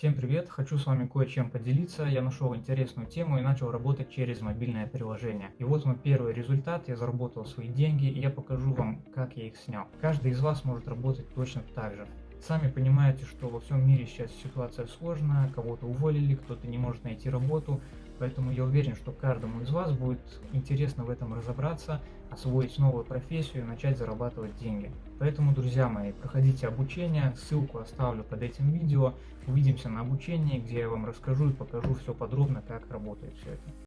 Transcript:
Всем привет! Хочу с вами кое-чем поделиться. Я нашел интересную тему и начал работать через мобильное приложение. И вот мой первый результат. Я заработал свои деньги и я покажу вам, как я их снял. Каждый из вас может работать точно так же. Сами понимаете, что во всем мире сейчас ситуация сложная, кого-то уволили, кто-то не может найти работу, поэтому я уверен, что каждому из вас будет интересно в этом разобраться, освоить новую профессию и начать зарабатывать деньги. Поэтому, друзья мои, проходите обучение, ссылку оставлю под этим видео, увидимся на обучении, где я вам расскажу и покажу все подробно, как работает все это.